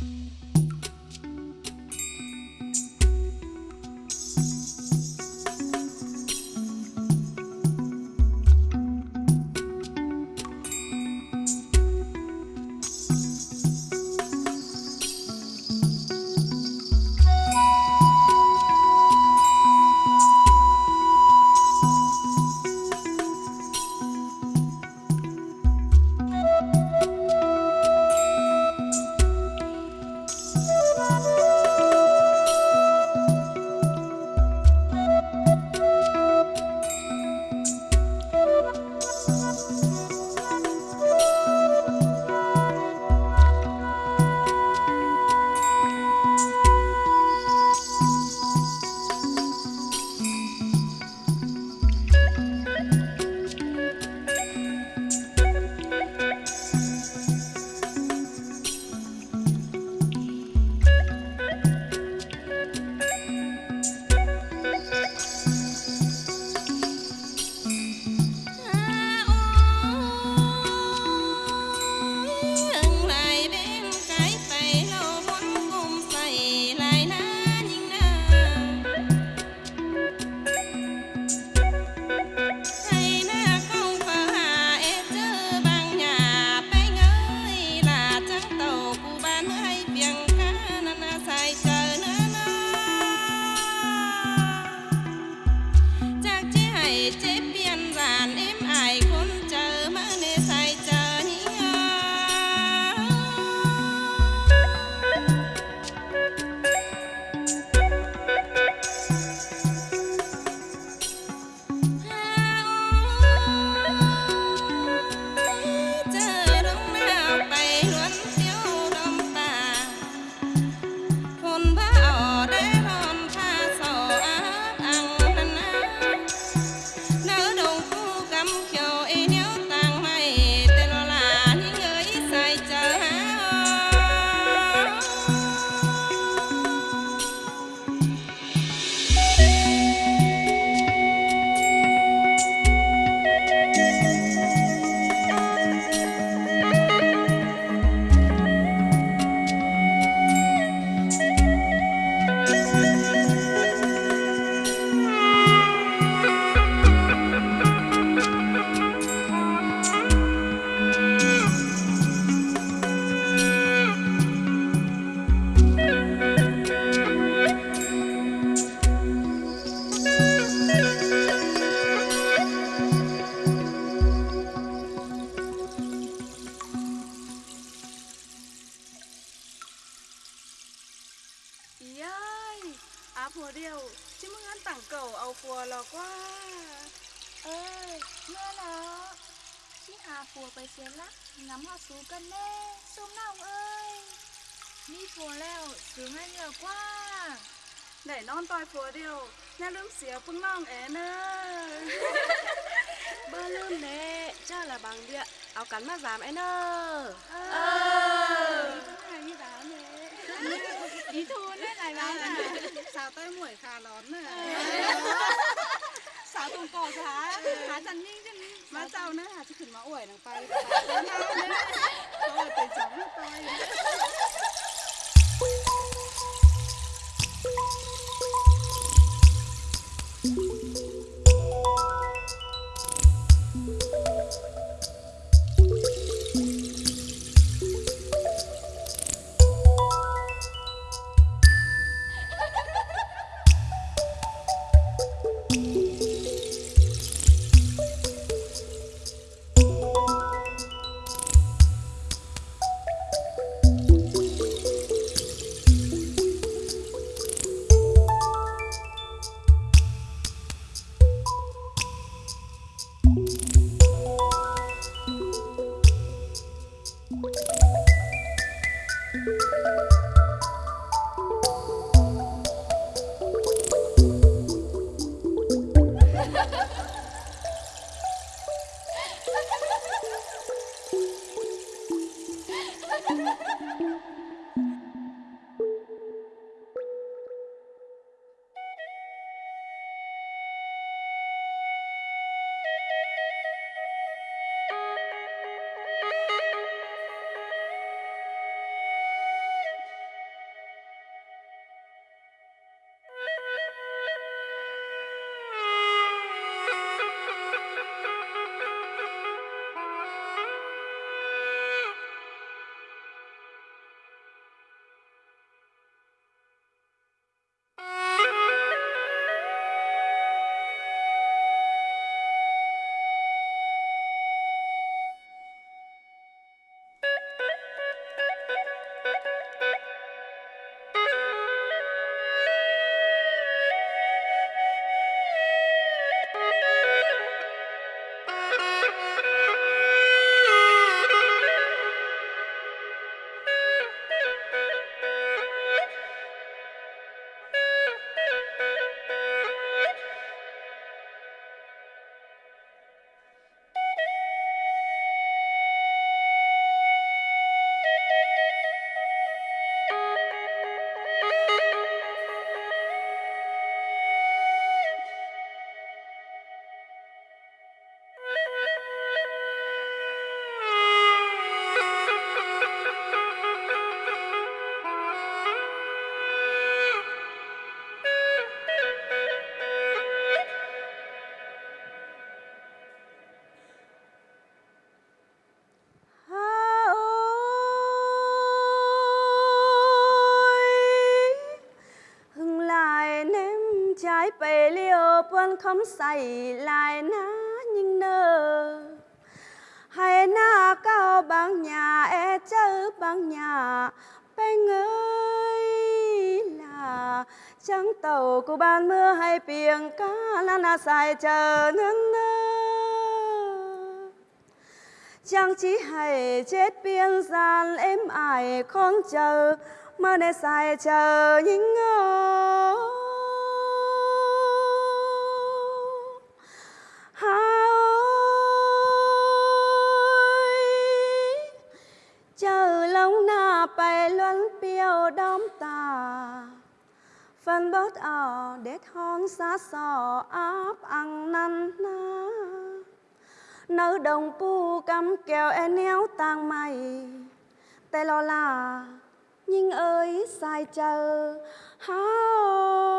Música ผัวเดียวชิมึงอันต่างเก่าเอาผัวหรอกว่า เอ้ยเมื่อแล้วที่หาผัวไปเสียละงำหาสูกันแน่ส้มเน่าเอ้ยมี ไหมสาวเต้หมวยคาะร้อนเนื่ยสาวตรงกอกค่ะหาจันนิ่งจันนิ่มาเจ้านะหาที่ขึ้นมาอวยนางไปเจ้าหน้าเนี่ยเขาเป็นสองไป con không say lại ná nhưng nơ. Hay na cao bằng nhà e chớ bằng nhà, bên ơi là trắng tàu của ban mưa hay biển cá là na xài chờ nâng nơ. Chẳng chỉ hay chết biên gian em ải con chờ, mà để xài chờ những ngờ lông na bay luân piêu đom ta phần bớt ở để thon xa xò áp ăn năn na nỡ đồng pu cắm kèo e néo tang mày. Tay lo là nhưng ơi, sai chờ. Hao